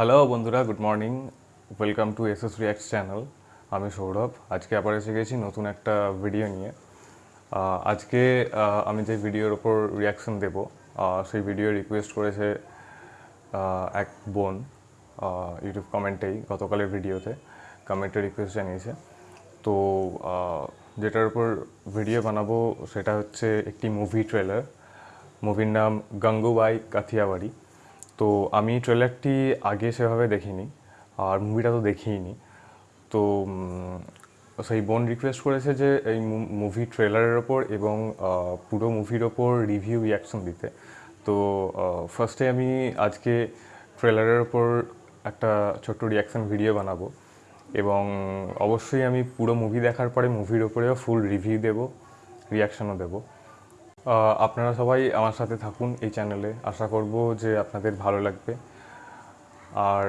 Hello বন্ধুরা good morning welcome to S S reacts channel আমি সৌরভ। আজকে আবার এসে গেছি নতুন একটা ভিডিও নিয়ে। আজকে আমি যে ভিডিওর ওপর রিয়াকশন দেব সেই ভিডিও রিকোয়েস্ট করেছে এক বোন ইউটিউব কমেন্টেই গতকালের ভিডিওতে কমেন্টে রিকোয়েস্ট জানিয়েছে। তো যেটার উপর ভিডিও বানাবো সেটা হচ্ছে একটি মুভি ট্রেলার মুভির নাম গঙ্গুবাই কাথিয়াবাড়ি। তো আমি ট্রেলারটি আগে সেভাবে দেখিনি আর মুভিটা তো দেখিইনি। তো সেই বোন রিকোয়েস্ট করেছে যে এই মুভি ট্রেলারের ওপর এবং পুরো মুভির ওপর রিভিউ রিয়াকশন দিতে। তো ফার্স্টে আমি আজকে ট্রেলারের ওপর একটা ছোট্ট রিয়াকশন ভিডিও বানাবো এবং অবশ্যই আমি পুরো মুভি দেখার পরে মুভির ওপরেও ফুল রিভিউ দেবো রিয়াকশনও দেবো। আপনারা সবাই আমার সাথে থাকুন এই চ্যানেলে। আশা করব যে আপনাদের ভালো লাগবে। আর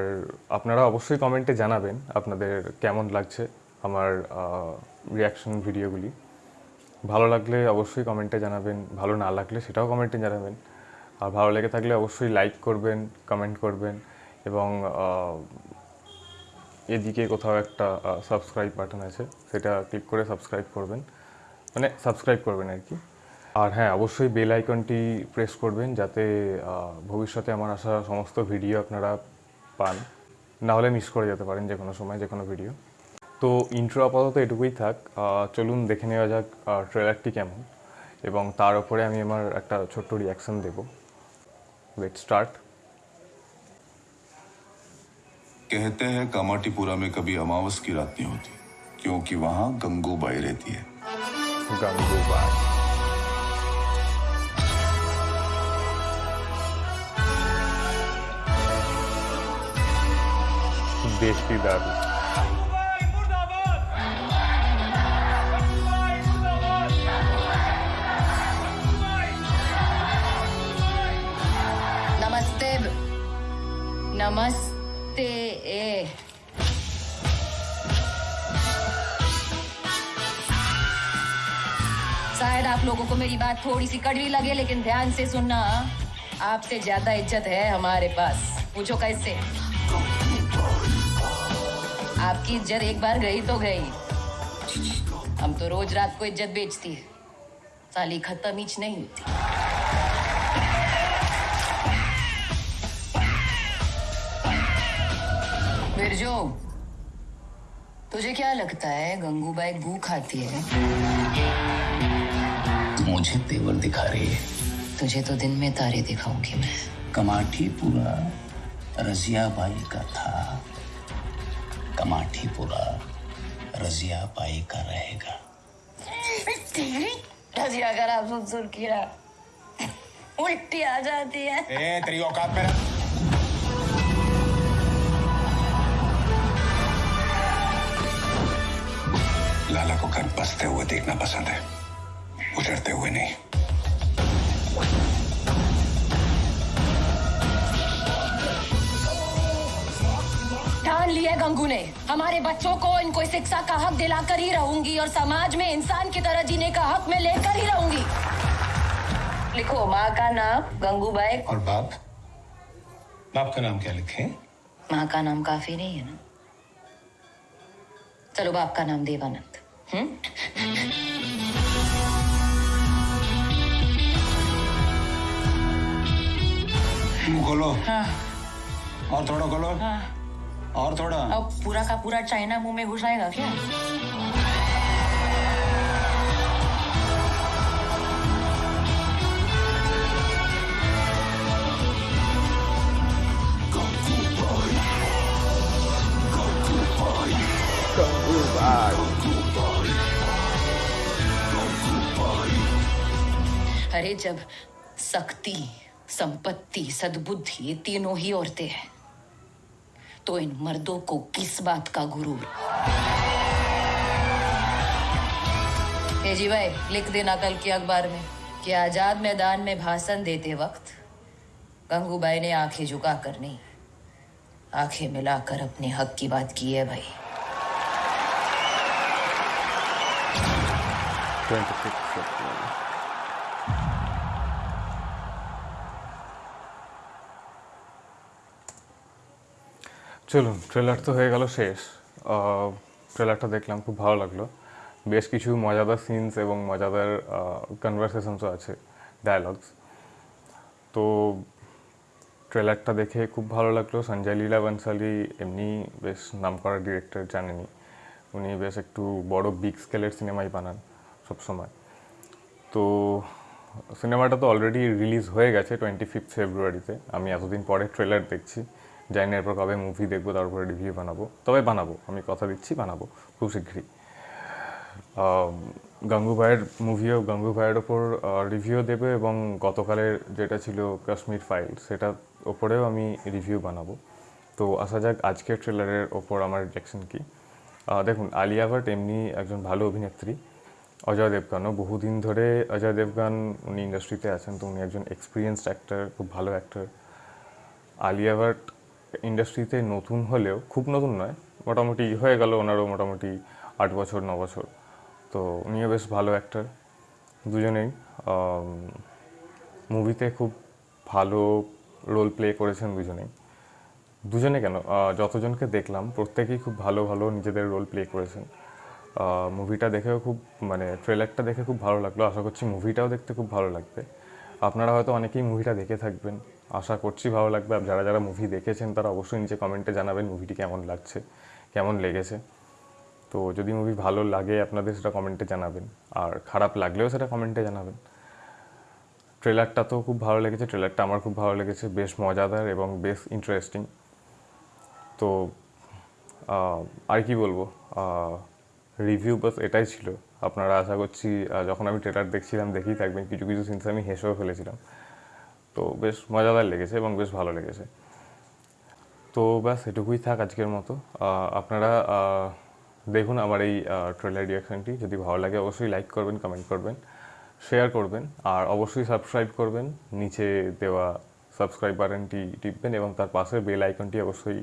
আপনারা অবশ্যই কমেন্টে জানাবেন আপনাদের কেমন লাগছে আমার রিয়াকশন ভিডিওগুলি ভালো লাগলে অবশ্যই কমেন্টে জানাবেন, ভালো না লাগলে সেটাও কমেন্টে জানাবেন। আর ভালো লেগে থাকলে অবশ্যই লাইক করবেন কমেন্ট করবেন এবং এদিকে কোথাও একটা সাবস্ক্রাইব বাটন আছে, সেটা ক্লিক করে সাবস্ক্রাইব করবেন। মানে সাবস্ক্রাইব করবেন আর কি। আর হ্যাঁ অবশ্যই বেল আইকনটি প্রেস করবেন যাতে আহ, ভবিষ্যতে আমার আসা সমস্ত ভিডিও আপনারা পান না হলে মিস করে যেতে পারেন যে কোনো সময় যে কোনো ভিডিও তো ইন্ট্রো আপাতত এটুকুই থাক আহ, চলুন দেখে নেওয়া যাক ট্রেলারটি কেমন এবং তার উপরে আমি আমার একটা ছোট্ট রিয়াকশন দেবো লেট স্টার্ট कहते हैं कामाटीपुरा में कभी अमावस की रात नहीं होती क्योंकि वहां गंगूबाई रहती है गंगूबाई देशी दारू नमस्ते नमस्ते, ए। शायद आप लोगों को मेरी बात थोड़ी सी कड़वी लगे, लेकिन ध्यान से सुनना। आपसे ज़्यादा इज़्ज़त है हमारे पास। पूछो कैसे? आपकी इज़्ज़त एक बार गई तो गई। हम तो रोज रात को इज़्ज़त बेचती है। साली खत्म हीच नहीं होती। बिरजू तुझे क्या लगता है गंगूबाई गू खाती है? मुझे तेवर दिखा रही है। तुझे तो दिन में तारे दिखाऊँगी मैं। कमाठी पूरा रजिया बाई का था। कमाठी पूरा रजिया बाई का रहेगा। रजिया कर आप सुन सुन कीड़ा उल्टी आ जाती है। ए तेरी औकात में रह। लाला को घर बसते हुए देखना पसंद है। उजड़ते हुए नहीं। ठान लिया गंगू ने। हमारे बच्चों को इनको शिक्षा का हक दिलाकर ही रहूँगी और समाज में इंसान की तरह जीने का हक मैं लेकर ही रहूँगी। लिखो माँ का नाम गंगू गंगूबाई और बाप? बाप का नाम क्या लिखे? माँ का नाम काफ़ी नहीं है ना? चलो बाप का नाम देवानंद। हम्म? मुँह खोलो हाँ। और थोड़ा खोलो हाँ। और थोड़ा। अब पूरा का पूरा चाइना मुँह में घुस आएगा क्या? अरे जब शक्ति, संपत्ति, सद्बुद्धि ये तीनों ही औरतें हैं तो इन मर्दों को किस बात का गुरूर जी भाई, लिख देना कल के अखबार में कि आज़ाद मैदान में भाषण देते वक्त गंगूबाई ने आँखें झुका कर नहीं, आँखें मिलाकर अपने हक की बात की है भाई। চলুন ট্রেলার তো হয়ে গেল শেষ। ট্রেলারটা দেখলাম, খুব ভালো লাগল। বেশ কিছু মজাদার সিনস এবং মজাদার কনভারসেশনসও আছে ডায়ালগস তো ট্রেলারটা দেখে খুব ভালো লাগল। সঞ্জয় লীলা বনসালি এমনি বেশ নামকরা ডিরেক্টর জানেনি উনি বেশ একটু বড় বিগ স্কেলের সিনেমাই বানান সবসময়। তো সিনেমাটা তো অলরেডি রিলিজ হয়ে গেছে টোয়েন্টি ফিফথ ফেব্রুয়ারিতে আমি এতদিন পরে ট্রেলার দেখছি। জানি না এরপর কবে মুভি দেখব তারপরে রিভিউ বানাবো। তবে বানাবো আমি কথা দিচ্ছি বানাবো খুব শীঘ্রই আম, গাঙ্গুবাইয়ের মুভিও গাঙ্গুবাইয়ের ওপর রিভিউ দেবে এবং গতকালের যেটা ছিল কাশ্মীর ফাইল সেটার ওপরেও আমি রিভিউ বানাবো। তো আসা যাক আজকের ট্রেলারের ওপর আমার রিয়াকশন কী। দেখুন আলিয়া ভাট এমনি একজন ভালো অভিনেত্রী অজয় দেবগানও। বহুদিন ধরে অজয় দেবগান উনি ইন্ডাস্ট্রিতে আছেন তো উনি একজন এক্সপিরিয়েন্সড অ্যাক্টর খুব ভালো অ্যাক্টর আলিয়া ভাট ইন্ডাস্ট্রিতে নতুন হলেও, খুব নতুন নয়, মোটামুটি হয়ে গেল ওনারও মোটামুটি আট বছর, ন বছর। তো উনিও বেশ ভালো অ্যাক্টার দুজনেই। মুভিতে খুব ভালো রোল প্লে করেছেন দুজনেই। দুজনে কেন? যতজনকে দেখলাম, প্রত্যেকেই খুব ভালো ভালো নিজেদের রোল প্লে করেছেন। মুভিটা দেখেও খুব মানে ট্রেলারটা দেখে খুব ভালো লাগল। আশা করছি মুভিটাও দেখতে খুব ভালো লাগবে। আপনারা হয়তো অনেকেই মুভিটা দেখে থাকবেন। আশা করছি ভালো লাগবে। আর যারা যারা মুভি দেখেছেন, তারা অবশ্যই নিচে কমেন্টে জানাবেন মুভিটি কেমন লাগছে, কেমন লেগেছে। তো যদি মুভি ভালো লাগে, আপনাদের সেটা কমেন্টে জানাবেন। আর খারাপ লাগলেও সেটা কমেন্টে জানাবেন। ট্রেলারটা তো খুব ভালো লেগেছে, ট্রেলারটা আমার খুব ভালো লেগেছে, বেশ মজাদার এবং বেশ ইন্টারেস্টিং তো আর কি বলব? রিভিউ বাস এটাই ছিল। আপনারা আশা করছি যখন আমি ট্রেলার দেখছিলাম দেখেই থাকবেন, কিছু কিছু সিনস আমি হেসেও ফেলেছিলাম। তো বেশ মজাদার লেগেছে এবং বেশ ভালো লেগেছে। তো ব্যাস, এটুকুই থাক আজকের মতো। আপনারা দেখুন আমার এই ট্রেলার রিয়াকশানটি যদি ভালো লাগে, অবশ্যই লাইক করবেন কমেন্ট করবেন শেয়ার করবেন, আর অবশ্যই সাবস্ক্রাইব করবেন। নিচে দেওয়া সাবস্ক্রাইব বাটনটি টিপবেন এবং তার পাশে বেল আইকনটি অবশ্যই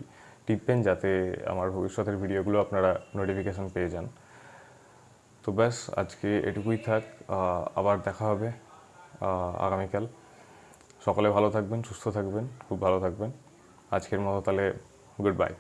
টিপবেন, যাতে আমার ভবিষ্যতের ভিডিওগুলো আপনারা নোটিফিকেশন পেয়ে যান। তো ব্যাস, আজকে এটুকুই থাক। আবার দেখা হবে আগামীকাল। সকলে ভালো থাকবেন, সুস্থ থাকবেন, খুব ভালো থাকবেন। আজকের মতো তাহলে গুড বাই